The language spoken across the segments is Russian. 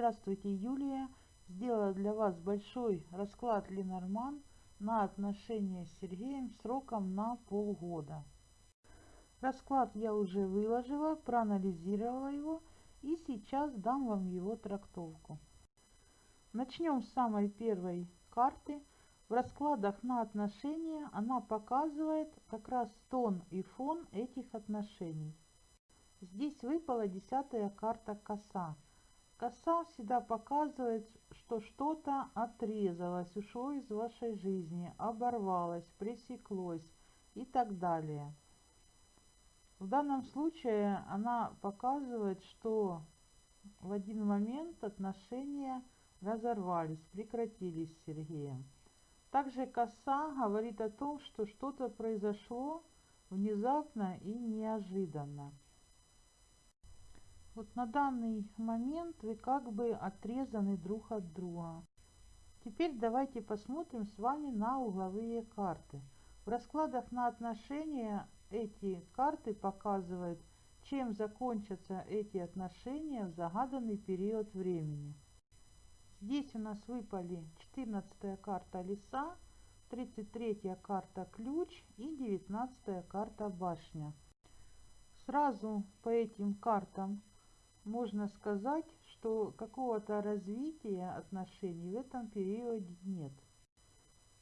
Здравствуйте, Юлия. Сделала для вас большой расклад Ленорман на отношения с Сергеем сроком на полгода. Расклад я уже выложила, проанализировала его и сейчас дам вам его трактовку. Начнем с самой первой карты. В раскладах на отношения она показывает как раз тон и фон этих отношений. Здесь выпала десятая карта коса. Коса всегда показывает, что что-то отрезалось, ушло из вашей жизни, оборвалось, пресеклось и так далее. В данном случае она показывает, что в один момент отношения разорвались, прекратились с Сергеем. Также коса говорит о том, что что-то произошло внезапно и неожиданно. Вот на данный момент вы как бы отрезаны друг от друга. Теперь давайте посмотрим с вами на угловые карты. В раскладах на отношения эти карты показывают, чем закончатся эти отношения в загаданный период времени. Здесь у нас выпали 14 карта леса, 33 карта ключ и 19 карта башня. Сразу по этим картам можно сказать, что какого-то развития отношений в этом периоде нет.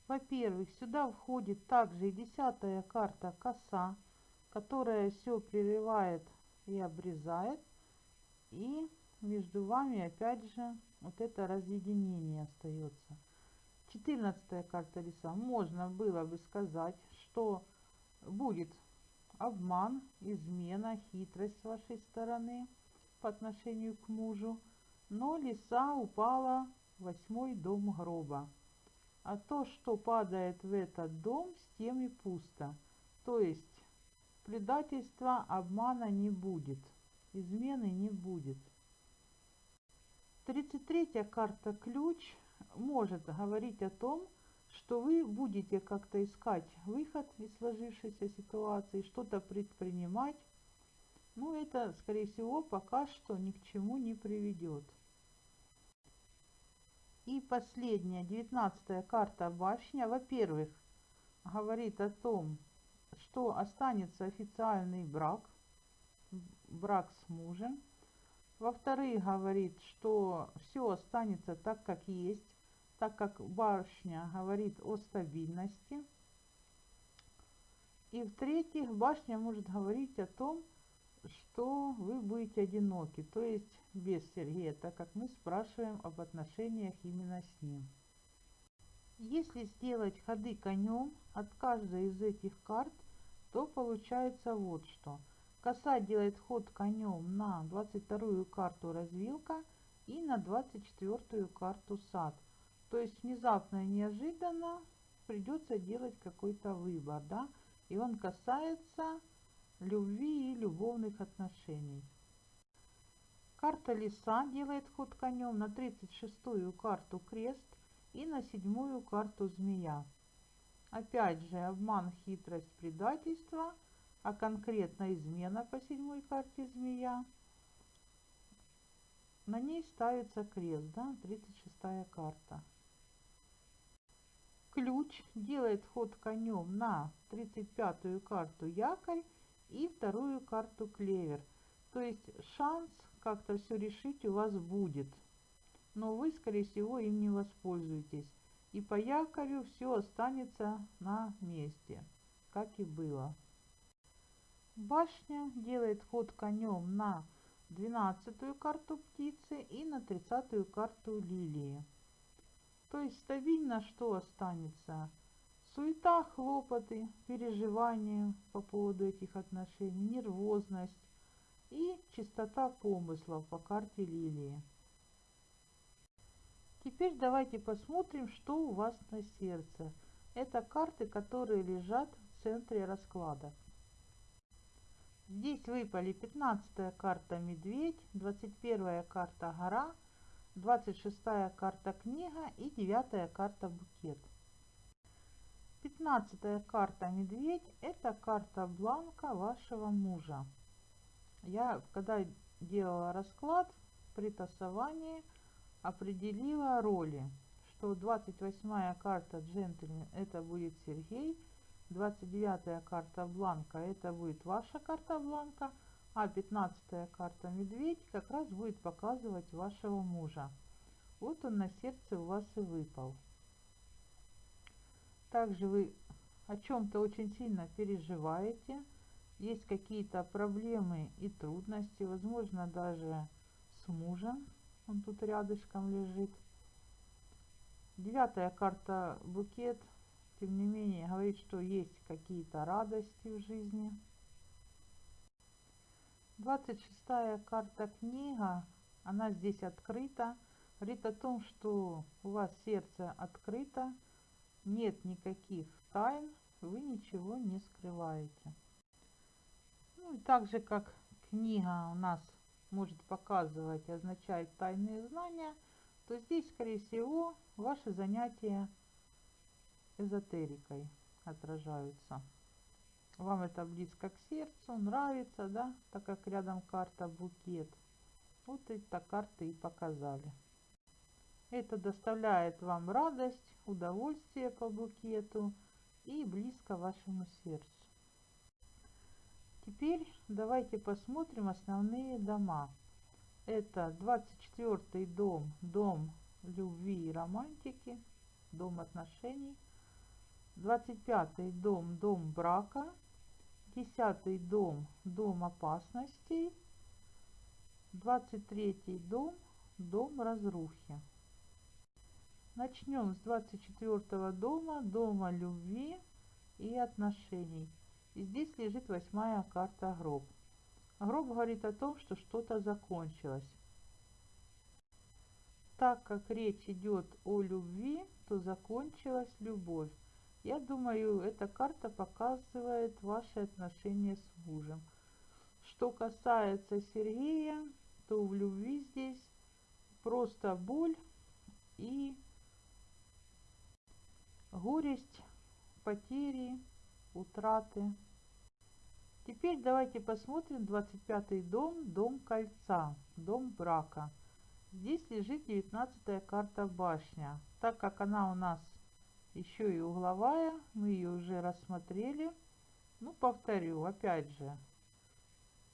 Во-первых, сюда входит также и десятая карта коса, которая все прерывает и обрезает. И между вами опять же вот это разъединение остается. Четырнадцатая карта леса. Можно было бы сказать, что будет обман, измена, хитрость с вашей стороны по отношению к мужу, но лиса упала в восьмой дом гроба. А то, что падает в этот дом, с тем и пусто. То есть предательства, обмана не будет, измены не будет. 33 карта ключ может говорить о том, что вы будете как-то искать выход из сложившейся ситуации, что-то предпринимать, ну, это, скорее всего, пока что ни к чему не приведет. И последняя, девятнадцатая карта башня, во-первых, говорит о том, что останется официальный брак, брак с мужем. Во-вторых, говорит, что все останется так, как есть, так как башня говорит о стабильности. И в-третьих, башня может говорить о том, что вы будете одиноки, то есть без Сергея, так как мы спрашиваем об отношениях именно с ним. Если сделать ходы конем от каждой из этих карт, то получается вот что. Коса делает ход конем на 22 карту развилка и на 24 карту сад. То есть внезапно и неожиданно придется делать какой-то выбор, да, и он касается любви и любовных отношений. Карта лиса делает ход конем на 36-ю карту крест и на седьмую карту змея. Опять же обман, хитрость, предательство, а конкретно измена по седьмой карте змея. На ней ставится крест, да, 36 карта. Ключ делает ход конем на 35-ю карту якорь и вторую карту клевер. То есть шанс как-то все решить у вас будет, но вы, скорее всего, им не воспользуетесь. И по якорю все останется на месте, как и было. Башня делает ход конем на 12 карту птицы и на 30 карту лилии. То есть стабильно что останется? Суета, хлопоты, переживания по поводу этих отношений, нервозность и чистота помыслов по карте лилии. Теперь давайте посмотрим, что у вас на сердце. Это карты, которые лежат в центре расклада. Здесь выпали 15 карта медведь, 21 карта гора, 26 карта книга и 9 карта букет. Пятнадцатая карта медведь – это карта бланка вашего мужа. Я, когда делала расклад при тасовании, определила роли, что 28 карта джентльмен это будет Сергей, 29 карта бланка это будет ваша карта бланка, а 15 карта медведь как раз будет показывать вашего мужа. Вот он на сердце у вас и выпал. Также вы о чем-то очень сильно переживаете, есть какие-то проблемы и трудности, возможно даже с мужем, он тут рядышком лежит. Девятая карта букет, тем не менее, говорит, что есть какие-то радости в жизни. Двадцать шестая карта книга, она здесь открыта, говорит о том, что у вас сердце открыто, нет никаких тайн, вы ничего не скрываете. Ну и так же, как книга у нас может показывать, означает тайные знания, то здесь, скорее всего, ваши занятия эзотерикой отражаются. Вам это близко к сердцу, нравится, да, так как рядом карта букет. Вот это карты и показали. Это доставляет вам радость, удовольствие по букету и близко вашему сердцу. Теперь давайте посмотрим основные дома. Это 24 дом, дом любви и романтики, дом отношений. 25 дом, дом брака. 10 дом, дом опасностей. 23 дом, дом разрухи. Начнем с 24 дома, дома любви и отношений. И здесь лежит восьмая карта гроб. Гроб говорит о том, что что-то закончилось. Так как речь идет о любви, то закончилась любовь. Я думаю, эта карта показывает ваши отношения с мужем. Что касается Сергея, то в любви здесь просто боль и горесть, потери, утраты. Теперь давайте посмотрим 25 дом, дом кольца, дом брака. Здесь лежит 19 карта башня. Так как она у нас еще и угловая, мы ее уже рассмотрели. Ну, повторю, опять же,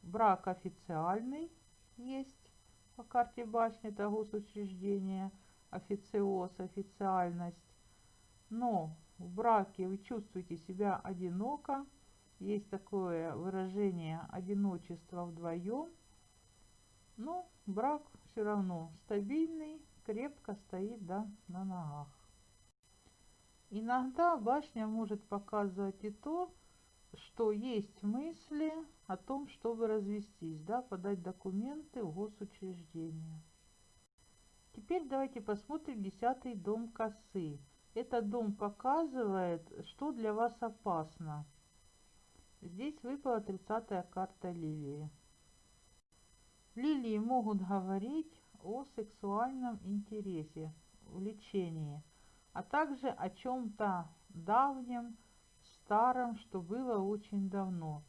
брак официальный есть по карте башни, это госучреждение, официоз, официальность. Но в браке вы чувствуете себя одиноко, есть такое выражение одиночество вдвоем. Но брак все равно стабильный, крепко стоит да, на ногах. Иногда башня может показывать и то, что есть мысли о том, чтобы развестись, да, подать документы в госучреждение. Теперь давайте посмотрим десятый дом косы. Этот дом показывает, что для вас опасно. Здесь выпала 30 карта лилии. Лилии могут говорить о сексуальном интересе, влечении, а также о чем-то давнем, старом, что было очень давно.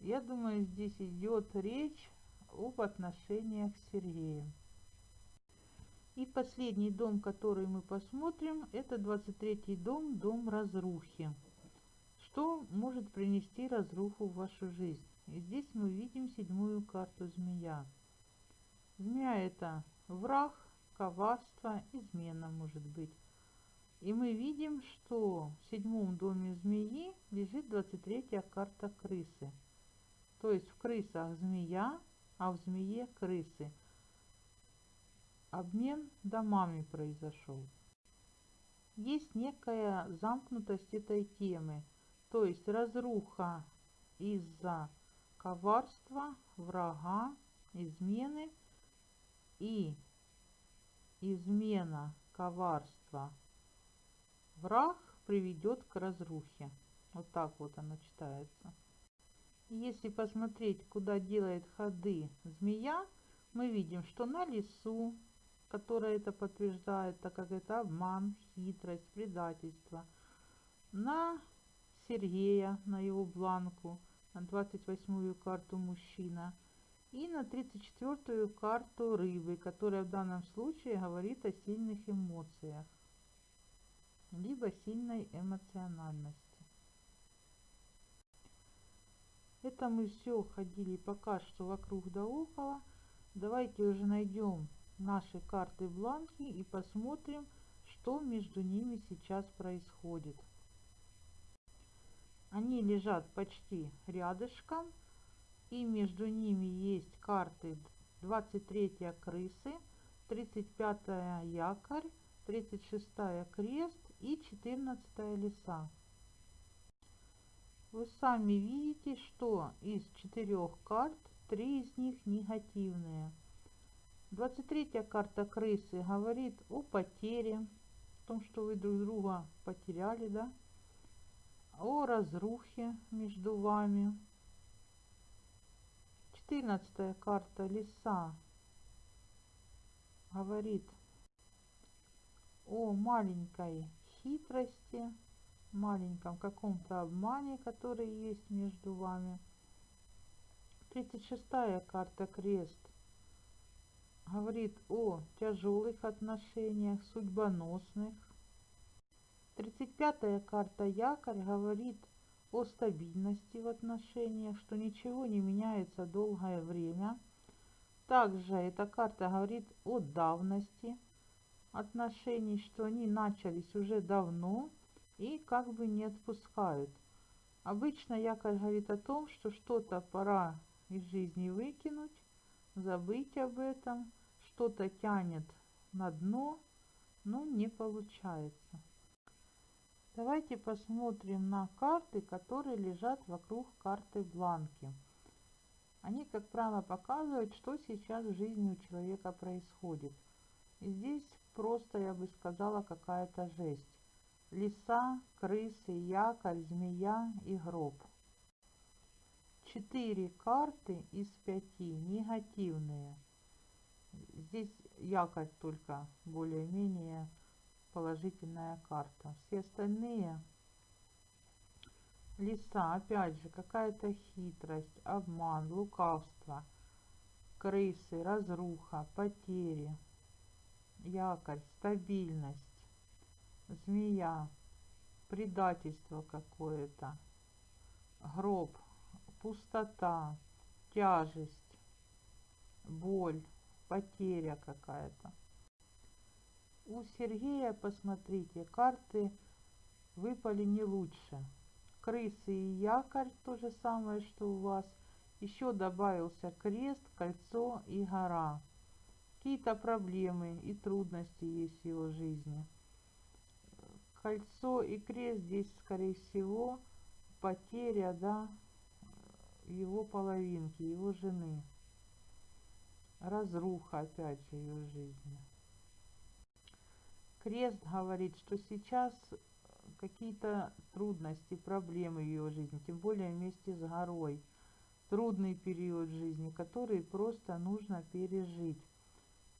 Я думаю, здесь идет речь об отношениях с Сергеем. И последний дом, который мы посмотрим, это 23 дом, дом разрухи что может принести разруху в вашу жизнь. И здесь мы видим седьмую карту змея. Змея это враг, коварство, измена может быть. И мы видим, что в седьмом доме змеи лежит 23 карта крысы. То есть в крысах змея, а в змее крысы. Обмен домами произошел. Есть некая замкнутость этой темы – то есть разруха из-за коварства, врага, измены и измена, коварства, враг приведет к разрухе. Вот так вот оно читается. Если посмотреть, куда делает ходы змея, мы видим, что на лесу, которая это подтверждает, так как это обман, хитрость, предательство, на Сергея на его бланку, на 28-ю карту мужчина. И на 34-ю карту рыбы, которая в данном случае говорит о сильных эмоциях, либо сильной эмоциональности. Это мы все ходили пока что вокруг да около. Давайте уже найдем наши карты бланки и посмотрим, что между ними сейчас происходит. Они лежат почти рядышком, и между ними есть карты 23 крысы, 35 якорь, 36 крест и 14 леса. Вы сами видите, что из четырех карт три из них негативные. 23 карта крысы говорит о потере, о том, что вы друг друга потеряли, да? О разрухе между вами. 14 карта леса говорит о маленькой хитрости, маленьком каком-то обмане, который есть между вами. 36 карта крест говорит о тяжелых отношениях, судьбоносных. 35 карта якорь говорит о стабильности в отношениях, что ничего не меняется долгое время. Также эта карта говорит о давности отношений, что они начались уже давно и как бы не отпускают. Обычно якорь говорит о том, что что-то пора из жизни выкинуть, забыть об этом, что-то тянет на дно, но не получается. Давайте посмотрим на карты, которые лежат вокруг карты бланки. Они, как правило, показывают, что сейчас в жизни у человека происходит. И здесь просто, я бы сказала, какая-то жесть. Лиса, крысы, якорь, змея и гроб. Четыре карты из пяти негативные. Здесь якорь только более-менее положительная карта. Все остальные лиса, опять же, какая-то хитрость, обман, лукавство, крысы, разруха, потери, якорь, стабильность, змея, предательство какое-то, гроб, пустота, тяжесть, боль, потеря какая-то. У Сергея, посмотрите, карты выпали не лучше. Крысы и якорь, то же самое, что у вас. Еще добавился крест, кольцо и гора. Какие-то проблемы и трудности есть в его жизни. Кольцо и крест здесь, скорее всего, потеря, да, его половинки, его жены. Разруха, опять же, ее жизни. Крест говорит, что сейчас какие-то трудности, проблемы в ее жизни, тем более вместе с горой. Трудный период жизни, который просто нужно пережить.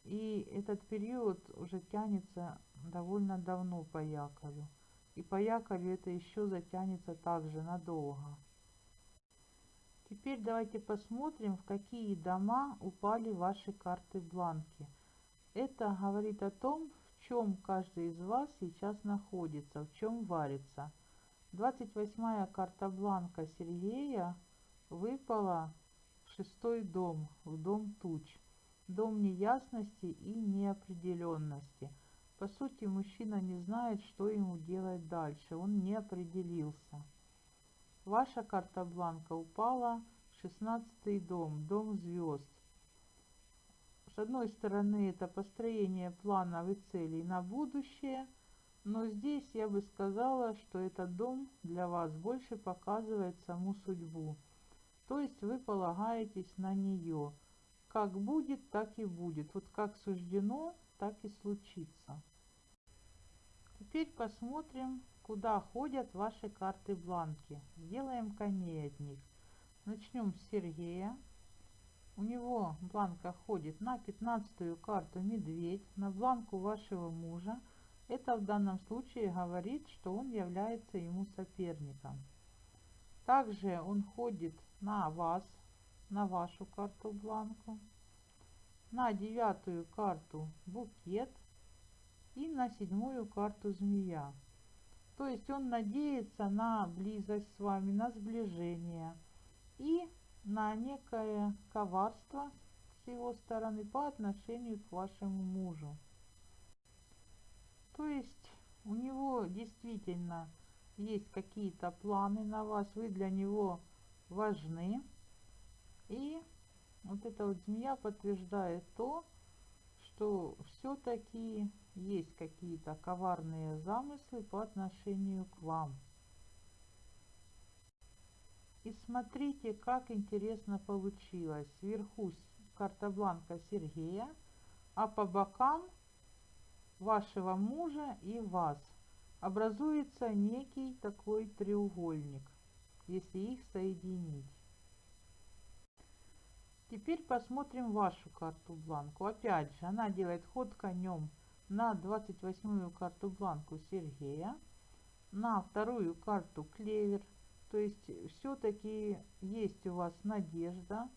И этот период уже тянется довольно давно по якорю. И по якорю это еще затянется также надолго. Теперь давайте посмотрим, в какие дома упали ваши карты бланки. Это говорит о том, чем каждый из вас сейчас находится, в чем варится. 28-я карта бланка Сергея выпала в шестой дом, в дом туч. Дом неясности и неопределенности. По сути, мужчина не знает, что ему делать дальше. Он не определился. Ваша карта бланка упала в 16 дом, дом звезд. С одной стороны, это построение планов и целей на будущее, но здесь я бы сказала, что этот дом для вас больше показывает саму судьбу. То есть вы полагаетесь на нее. Как будет, так и будет. Вот как суждено, так и случится. Теперь посмотрим, куда ходят ваши карты бланки. Сделаем коней от них. Начнем с Сергея. У него бланка ходит на пятнадцатую карту медведь, на бланку вашего мужа. Это в данном случае говорит, что он является ему соперником. Также он ходит на вас, на вашу карту бланку, на девятую карту букет и на седьмую карту змея. То есть он надеется на близость с вами, на сближение и на некое коварство с его стороны по отношению к вашему мужу. То есть у него действительно есть какие-то планы на вас, вы для него важны. И вот эта вот змея подтверждает то, что все-таки есть какие-то коварные замыслы по отношению к вам. И смотрите, как интересно получилось. Сверху карта бланка Сергея, а по бокам вашего мужа и вас образуется некий такой треугольник, если их соединить. Теперь посмотрим вашу карту бланку. Опять же, она делает ход конем на 28-ю карту бланку Сергея, на вторую карту клевер. То есть все-таки есть у вас надежда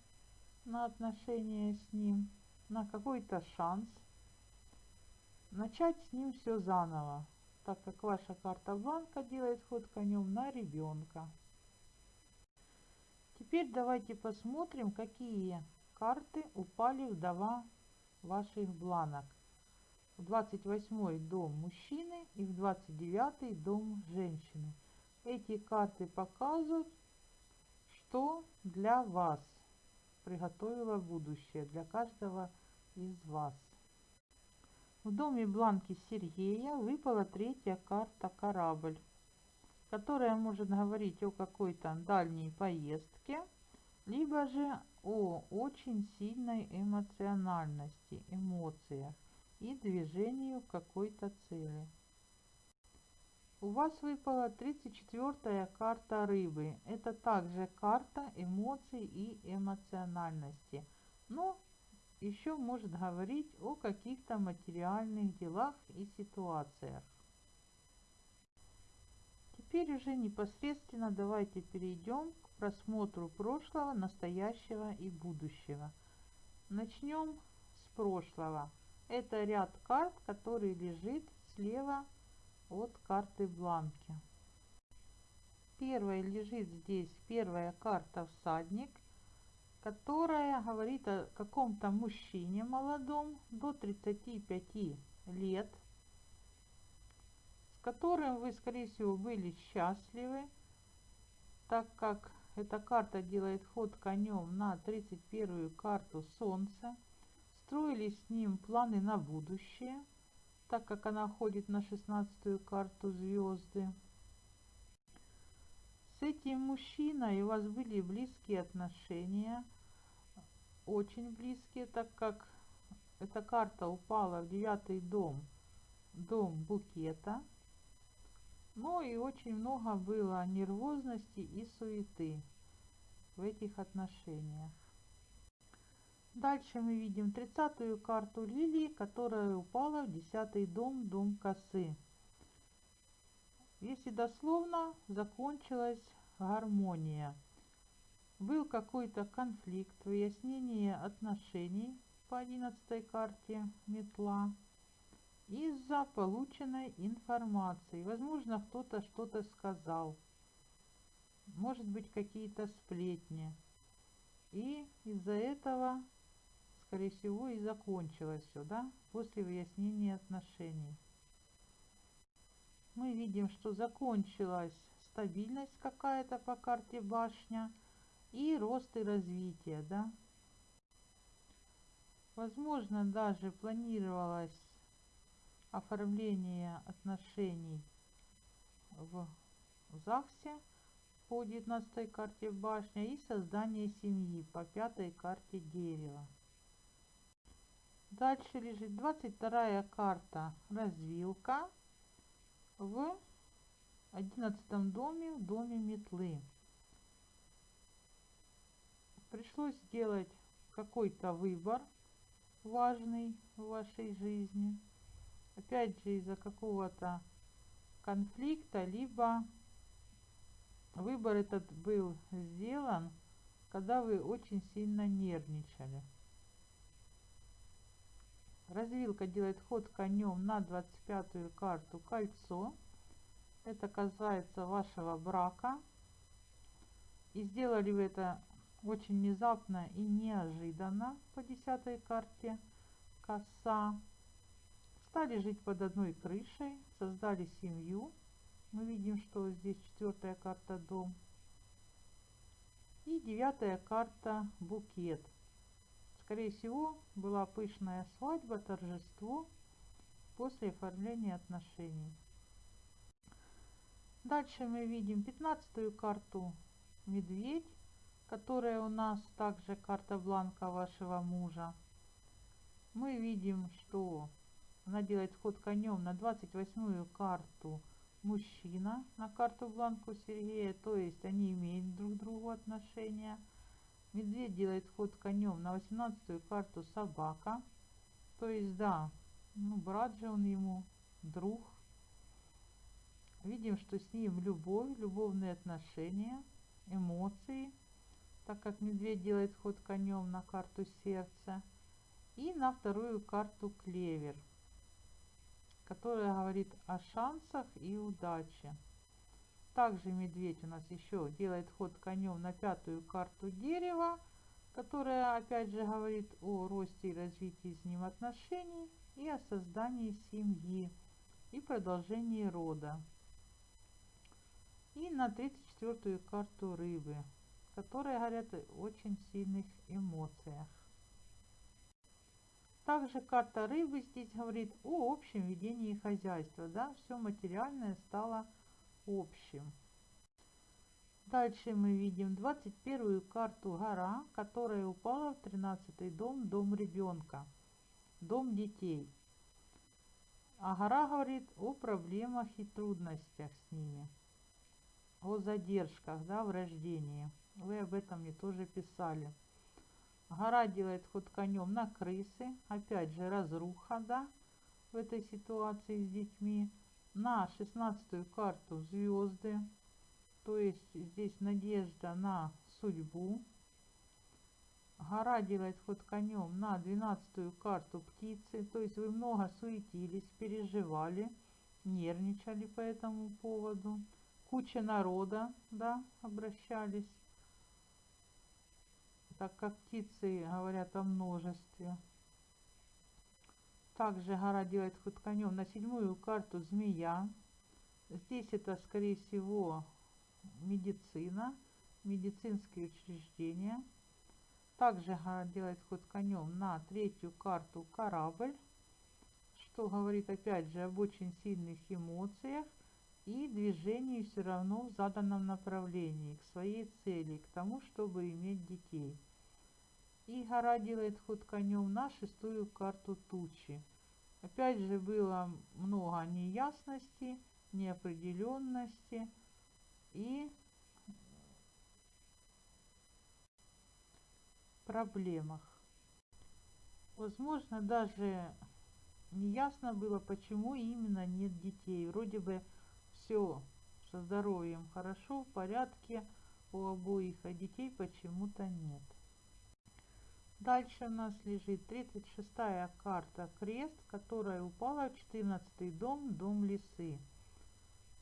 на отношения с ним, на какой-то шанс начать с ним все заново, так как ваша карта бланка делает ход конем на ребенка. Теперь давайте посмотрим, какие карты упали в дома ваших бланок в 28 дом мужчины и в 29 дом женщины. Эти карты показывают, что для вас приготовило будущее, для каждого из вас. В доме Бланки Сергея выпала третья карта «Корабль», которая может говорить о какой-то дальней поездке, либо же о очень сильной эмоциональности, эмоциях и движению к какой-то цели. У вас выпала 34 карта рыбы. Это также карта эмоций и эмоциональности. Но еще может говорить о каких-то материальных делах и ситуациях. Теперь уже непосредственно давайте перейдем к просмотру прошлого, настоящего и будущего. Начнем с прошлого. Это ряд карт, который лежит слева от карты бланки. Первая лежит здесь первая карта всадник, которая говорит о каком-то мужчине молодом до 35 лет, которым вы, скорее всего, были счастливы, так как эта карта делает ход конем на 31 карту Солнца строили с ним планы на будущее, так как она ходит на шестнадцатую карту звезды. С этим мужчиной у вас были близкие отношения, очень близкие, так как эта карта упала в девятый дом, дом букета. Ну и очень много было нервозности и суеты в этих отношениях. Дальше мы видим тридцатую карту лилии, которая упала в десятый дом, дом косы. Если дословно, закончилась гармония. Был какой-то конфликт, выяснение отношений по одиннадцатой карте метла из-за полученной информации. Возможно, кто-то что-то сказал. Может быть, какие-то сплетни. И из-за этого скорее всего, и закончилось все, да, после выяснения отношений. Мы видим, что закончилась стабильность какая-то по карте башня и рост и развитие, да. Возможно, даже планировалось оформление отношений в ЗАГСе по 19 карте башня и создание семьи по пятой карте дерева. Дальше лежит 22 карта развилка в 11 доме, в доме метлы. Пришлось сделать какой-то выбор важный в вашей жизни. Опять же из-за какого-то конфликта, либо выбор этот был сделан когда вы очень сильно нервничали. Развилка делает ход конем на 25-ю карту кольцо. Это касается вашего брака. И сделали вы это очень внезапно и неожиданно по 10 карте коса. Стали жить под одной крышей, создали семью. Мы видим, что здесь четвертая карта дом. И девятая карта букет. Скорее всего, была пышная свадьба, торжество после оформления отношений. Дальше мы видим пятнадцатую карту медведь, которая у нас также карта бланка вашего мужа. Мы видим, что она делает ход конем на 28-ю карту мужчина, на карту бланку Сергея, то есть они имеют друг к другу отношения. Медведь делает ход конем на 18 карту собака. То есть, да, ну, брат же он ему, друг. Видим, что с ним любовь, любовные отношения, эмоции, так как медведь делает ход конем на карту сердца. И на вторую карту клевер, которая говорит о шансах и удаче. Также медведь у нас еще делает ход конем на пятую карту дерева, которая опять же говорит о росте и развитии с ним отношений и о создании семьи и продолжении рода. И на 34-ю карту рыбы, которая говорят о очень сильных эмоциях. Также карта рыбы здесь говорит о общем ведении хозяйства. Да? Все материальное стало общим. Дальше мы видим 21 карту гора, которая упала в 13 дом, дом ребенка, дом детей. А гора говорит о проблемах и трудностях с ними, о задержках да, в рождении. Вы об этом мне тоже писали. Гора делает ход конем на крысы, опять же разруха да, в этой ситуации с детьми. На шестнадцатую карту звезды, то есть здесь надежда на судьбу. Гора делает ход конем на двенадцатую карту птицы, то есть вы много суетились, переживали, нервничали по этому поводу. Куча народа, да, обращались, так как птицы говорят о множестве. Также гора делает ход конем на седьмую карту змея. Здесь это, скорее всего, медицина, медицинские учреждения. Также гора делает ход конем на третью карту корабль, что говорит опять же об очень сильных эмоциях и движении все равно в заданном направлении, к своей цели, к тому, чтобы иметь детей. И гора делает ход конем на шестую карту тучи. Опять же было много неясности, неопределенности и проблемах. Возможно, даже неясно было, почему именно нет детей. Вроде бы все со здоровьем хорошо, в порядке у обоих, а детей почему-то нет. Дальше у нас лежит 36 карта крест, которая упала в 14 дом, дом лисы.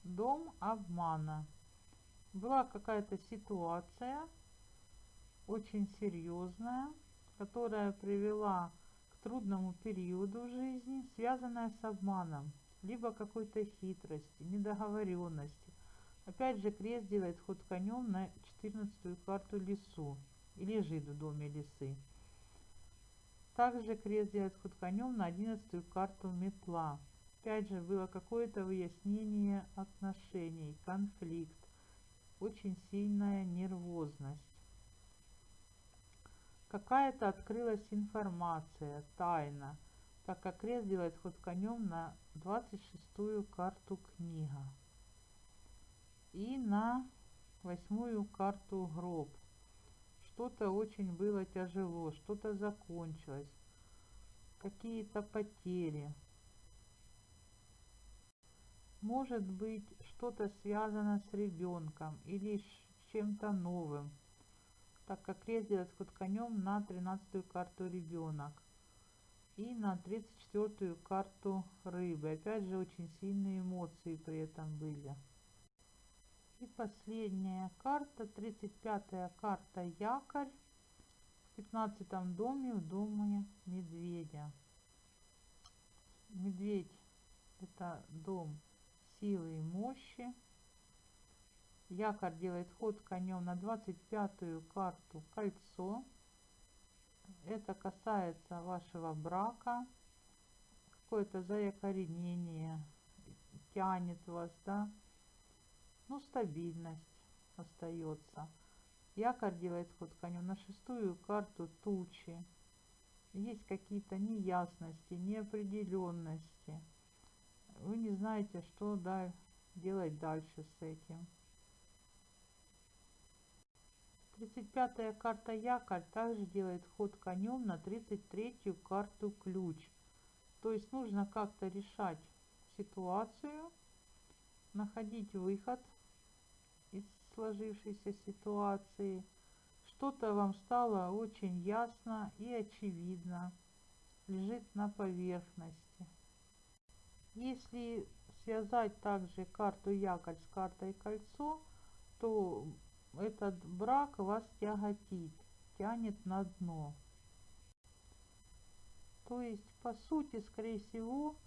Дом обмана. Была какая-то ситуация очень серьезная, которая привела к трудному периоду в жизни, связанная с обманом, либо какой-то хитрости, недоговоренности. Опять же крест делает ход конем на 14 карту лесу и лежит в доме лисы. Также крест делает ход конем на одиннадцатую карту метла. Опять же было какое-то выяснение отношений, конфликт, очень сильная нервозность. Какая-то открылась информация, тайна, так как крест делает ход конем на 26-ю карту книга и на восьмую карту гроб что-то очень было тяжело, что-то закончилось, какие-то потери. Может быть, что-то связано с ребенком или с чем-то новым. так как крест делает конем на 13 карту ребенок. И на 34 карту рыбы. Опять же, очень сильные эмоции при этом были. И последняя карта, 35 карта якорь. В 15 доме, в доме медведя. Медведь это дом силы и мощи. Якорь делает ход конем на 25-ю карту кольцо. Это касается вашего брака. Какое-то заякоренение тянет вас, да. Ну, стабильность остается. Якорь делает ход конем на шестую карту тучи. Есть какие-то неясности, неопределенности. Вы не знаете, что делать дальше с этим. 35-я карта якорь также делает ход конем на 33-ю карту ключ. То есть нужно как-то решать ситуацию, находить выход сложившейся ситуации. Что-то вам стало очень ясно и очевидно, лежит на поверхности. Если связать также карту якорь с картой кольцо, то этот брак вас тяготит, тянет на дно. То есть, по сути, скорее всего,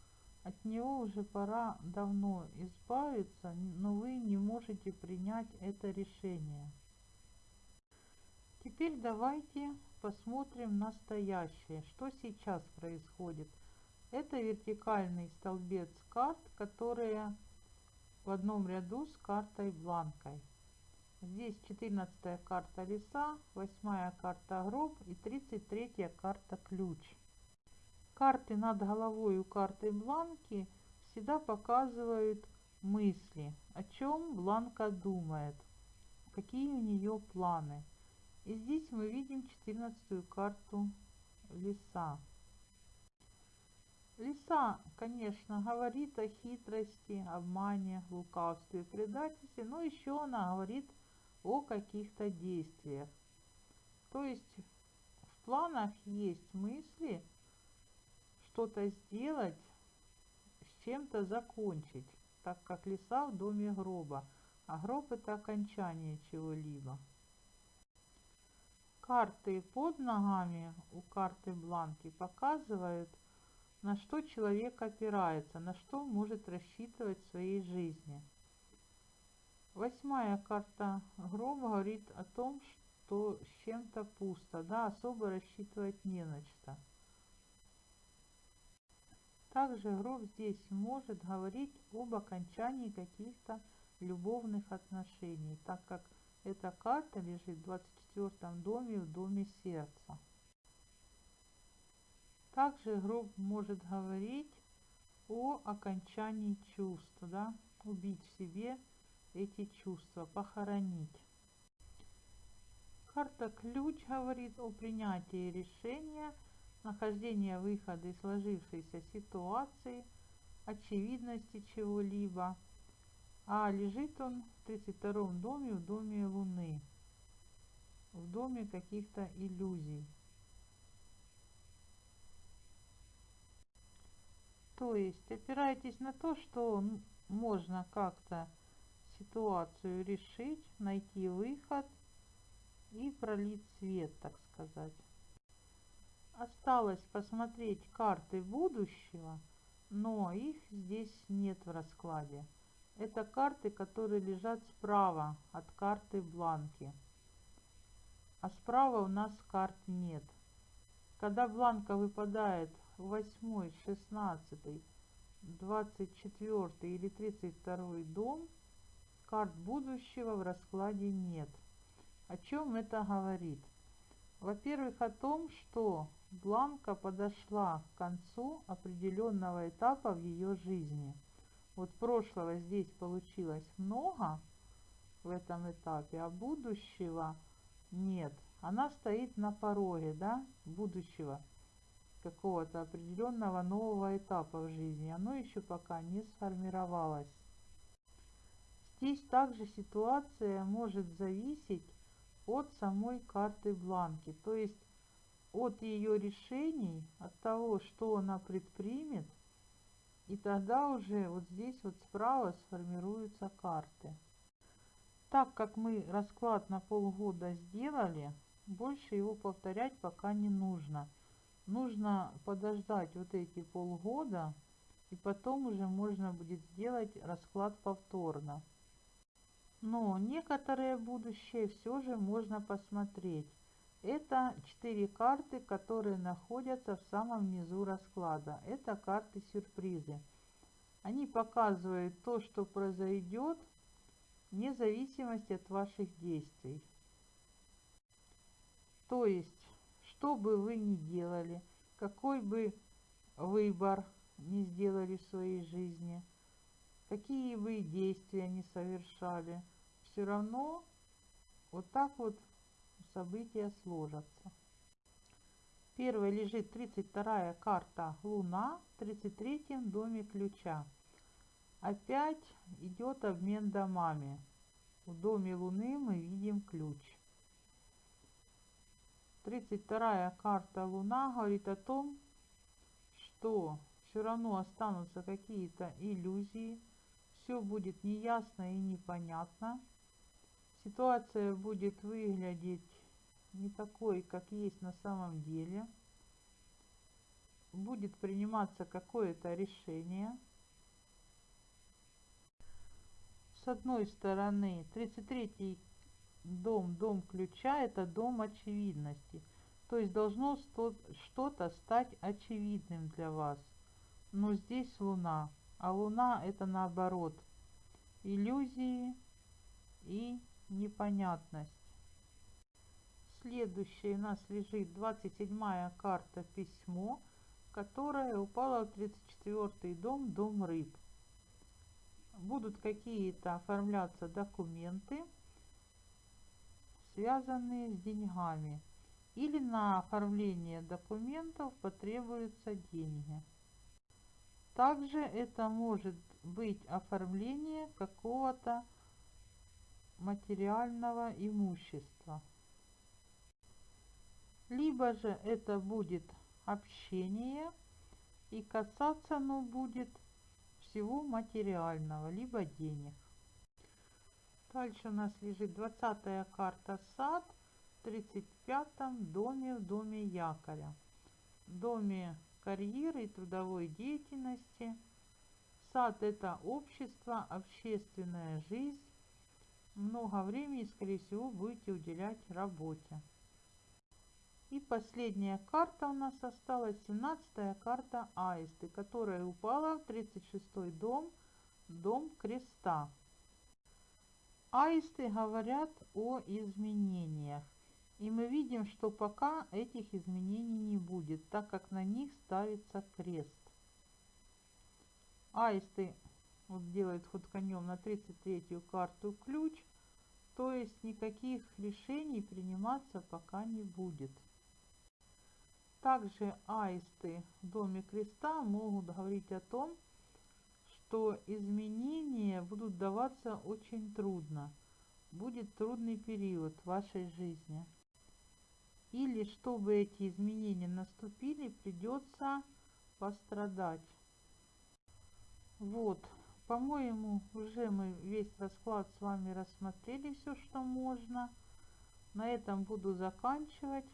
от него уже пора давно избавиться, но вы не можете принять это решение. Теперь давайте посмотрим настоящее, что сейчас происходит. Это вертикальный столбец карт, которые в одном ряду с картой бланкой. Здесь 14 карта леса, 8 карта гроб и 33 карта ключ. Карты над головой у карты бланки всегда показывают мысли, о чем бланка думает, какие у нее планы. И здесь мы видим 14 карту леса. Лиса, конечно, говорит о хитрости, обмане, лукавстве, предательстве, но еще она говорит о каких-то действиях. То есть в планах есть мысли что-то сделать, с чем-то закончить, так как леса в доме гроба, а гроб это окончание чего-либо. Карты под ногами у карты бланки показывают, на что человек опирается, на что может рассчитывать в своей жизни. Восьмая карта гроба говорит о том, что с чем-то пусто, да, особо рассчитывать не на что. Также гроб здесь может говорить об окончании каких-то любовных отношений, так как эта карта лежит в 24 доме, в доме сердца. Также гроб может говорить о окончании чувств, да, убить в себе эти чувства, похоронить. Карта ключ говорит о принятии решения, нахождении выхода из сложившейся ситуации, очевидности чего-либо. А лежит он в 32 доме, в доме Луны, в доме каких-то иллюзий. То есть опирайтесь на то, что можно как-то ситуацию решить, найти выход и пролить свет, так сказать. Осталось посмотреть карты будущего, но их здесь нет в раскладе. Это карты, которые лежат справа от карты бланки. А справа у нас карт нет. Когда бланка выпадает в 8, 16, 24 или 32 дом, карт будущего в раскладе нет. О чем это говорит? Во-первых, о том, что Бланка подошла к концу определенного этапа в ее жизни. Вот прошлого здесь получилось много в этом этапе, а будущего нет. Она стоит на пороге, да, будущего какого-то определенного нового этапа в жизни. Оно еще пока не сформировалось. Здесь также ситуация может зависеть от самой карты бланки. То есть от ее решений, от того, что она предпримет, и тогда уже вот здесь вот справа сформируются карты. Так как мы расклад на полгода сделали, больше его повторять пока не нужно. Нужно подождать вот эти полгода, и потом уже можно будет сделать расклад повторно. Но некоторые будущее все же можно посмотреть. Это четыре карты, которые находятся в самом низу расклада. Это карты сюрпризы. Они показывают то, что произойдет вне зависимости от ваших действий. То есть, что бы вы ни делали, какой бы выбор не сделали в своей жизни, какие бы действия не совершали, все равно вот так вот события сложатся. Первой лежит 32 карта Луна в 33 доме ключа. Опять идет обмен домами. В доме Луны мы видим ключ. 32 карта Луна говорит о том, что все равно останутся какие-то иллюзии, все будет неясно и непонятно. Ситуация будет выглядеть не такой, как есть на самом деле. Будет приниматься какое-то решение – с одной стороны 33 дом, дом ключа, это дом очевидности. То есть должно что-то стать очевидным для вас. Но здесь Луна, а Луна это наоборот. Иллюзии и непонятность. Следующая у нас лежит 27 карта письмо, которая упала в 34 дом, дом рыб будут какие-то оформляться документы, связанные с деньгами. Или на оформление документов потребуются деньги. Также это может быть оформление какого-то материального имущества. Либо же это будет общение и касаться оно будет всего материального, либо денег. Дальше у нас лежит 20 карта сад в 35 доме в доме якоря. В доме карьеры и трудовой деятельности. Сад это общество, общественная жизнь. Много времени, скорее всего, будете уделять работе. И последняя карта у нас осталась, 17 карта Аисты, которая упала в 36 дом, дом креста. Аисты говорят о изменениях. И мы видим, что пока этих изменений не будет, так как на них ставится крест. Аисты вот делают ход конем на 33 карту ключ, то есть никаких решений приниматься пока не будет. Также аисты в доме креста могут говорить о том, что изменения будут даваться очень трудно. Будет трудный период вашей жизни. Или чтобы эти изменения наступили, придется пострадать. Вот, по-моему, уже мы весь расклад с вами рассмотрели все, что можно. На этом буду заканчивать.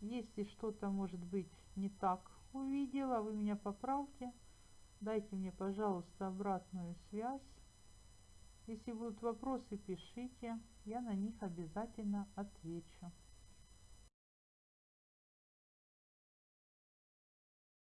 Если что-то, может быть, не так увидела, вы меня поправьте. Дайте мне, пожалуйста, обратную связь. Если будут вопросы, пишите. Я на них обязательно отвечу.